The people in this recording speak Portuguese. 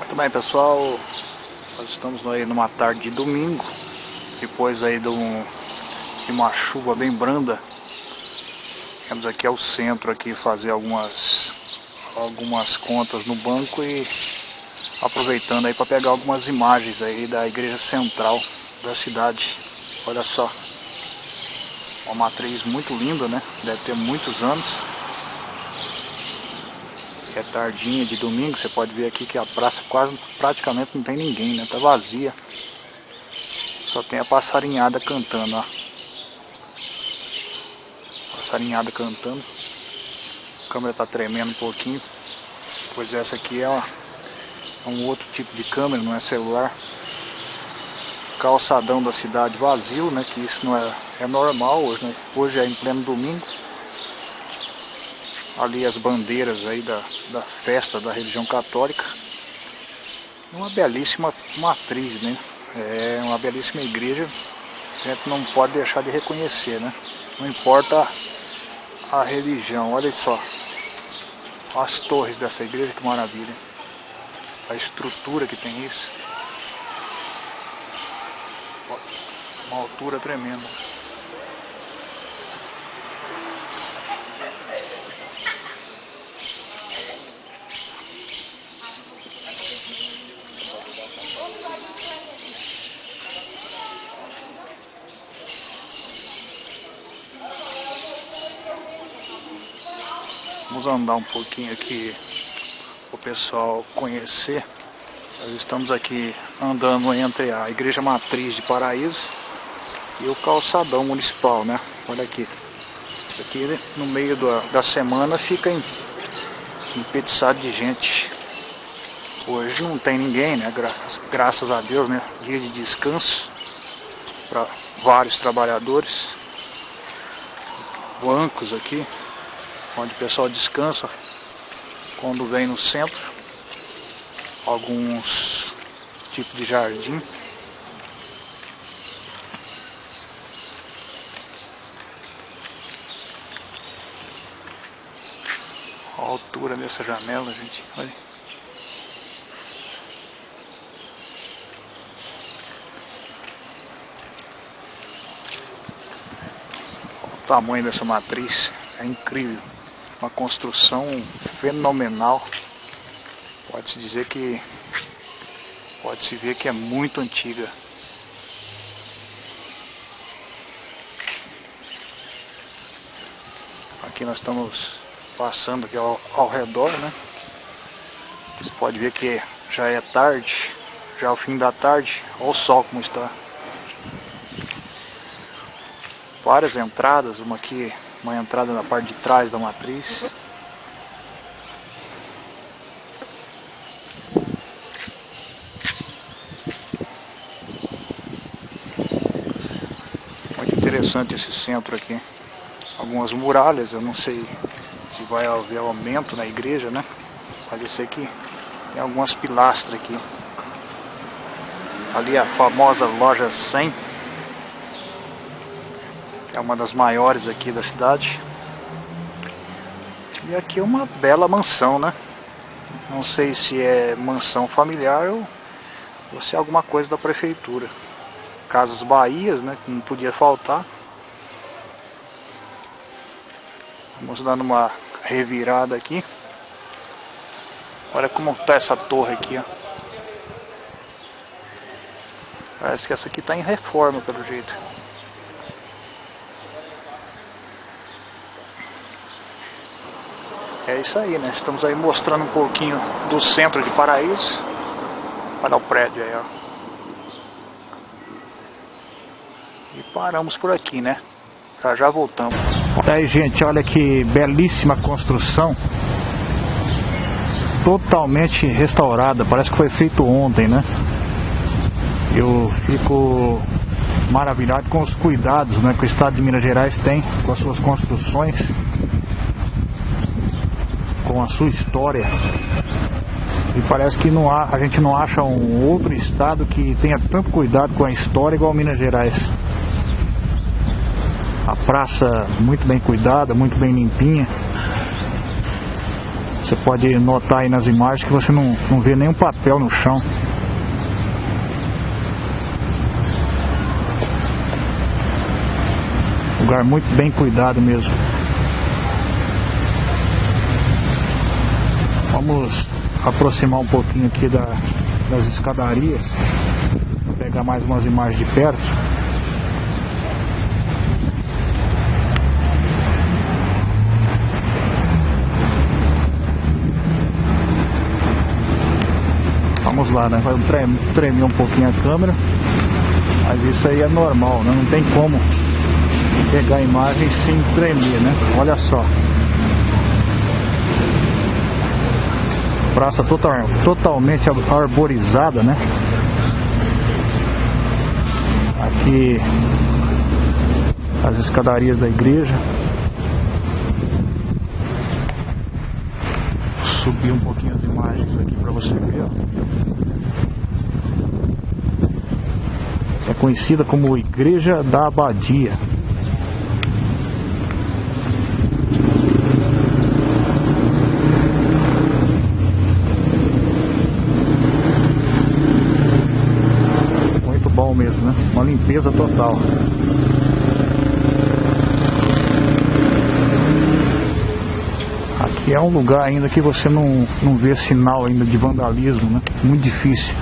Muito bem pessoal, nós estamos aí numa tarde de domingo, depois aí de, um, de uma chuva bem branda. Temos aqui ao centro aqui fazer algumas, algumas contas no banco e aproveitando aí para pegar algumas imagens aí da igreja central da cidade. Olha só, uma matriz muito linda, né? Deve ter muitos anos é tardinha de domingo, você pode ver aqui que a praça quase praticamente não tem ninguém, né? Tá vazia. Só tem a passarinhada cantando, ó. Passarinhada cantando. A câmera tá tremendo um pouquinho. Pois essa aqui é, uma, é um outro tipo de câmera, não é celular. Calçadão da cidade vazio, né? Que isso não é, é normal hoje, né? Hoje é em pleno domingo ali as bandeiras aí da, da festa da religião católica. Uma belíssima matriz, né? É uma belíssima igreja a gente não pode deixar de reconhecer, né? Não importa a, religião, olha só. As torres dessa igreja, que maravilha. A estrutura que tem isso. Uma altura tremenda. Vamos andar um pouquinho aqui o pessoal conhecer. Nós estamos aqui andando entre a Igreja Matriz de Paraíso e o calçadão municipal, né? Olha aqui. Aqui no meio da, da semana fica empetiçado de gente. Hoje não tem ninguém, né? Gra graças a Deus, né? Dia de descanso para vários trabalhadores. Bancos aqui onde o pessoal descansa quando vem no centro, alguns tipos de jardim. a altura dessa janela, gente, olha. tamanho dessa matriz, é incrível uma construção fenomenal. Pode-se dizer que pode-se ver que é muito antiga. Aqui nós estamos passando aqui ao, ao redor, né? Você pode ver que já é tarde, já é o fim da tarde. Olha o sol como está. Várias entradas, uma aqui uma entrada na parte de trás da matriz. Muito interessante esse centro aqui. Algumas muralhas, eu não sei se vai haver aumento na igreja, né? Eu sei que tem algumas pilastras aqui. Ali a famosa loja 100 é uma das maiores aqui da cidade. E aqui é uma bela mansão, né? Não sei se é mansão familiar ou, ou se é alguma coisa da prefeitura. Casas Bahias, né? Que não podia faltar. Vamos dando uma revirada aqui. Olha como está essa torre aqui, ó. Parece que essa aqui está em reforma, pelo jeito. É isso aí, né? Estamos aí mostrando um pouquinho do centro de Paraíso. Olha o prédio aí, ó. E paramos por aqui, né? Já já voltamos. Aí, gente, olha que belíssima construção. Totalmente restaurada. Parece que foi feito ontem, né? Eu fico maravilhado com os cuidados né, que o Estado de Minas Gerais tem com as suas construções com a sua história. E parece que não há, a gente não acha um outro estado que tenha tanto cuidado com a história igual Minas Gerais. A praça muito bem cuidada, muito bem limpinha. Você pode notar aí nas imagens que você não, não vê nenhum papel no chão. Lugar muito bem cuidado mesmo. Vamos aproximar um pouquinho aqui da, das escadarias. Vou pegar mais umas imagens de perto. Vamos lá, né? Vai tremer um pouquinho a câmera. Mas isso aí é normal, né? Não tem como pegar a imagem sem tremer, né? Olha só. Praça total, totalmente arborizada, né? Aqui as escadarias da igreja. Subir um pouquinho as imagens aqui para você ver. É conhecida como Igreja da Abadia. bom mesmo, né? Uma limpeza total. Aqui é um lugar ainda que você não, não vê sinal ainda de vandalismo, né? Muito difícil.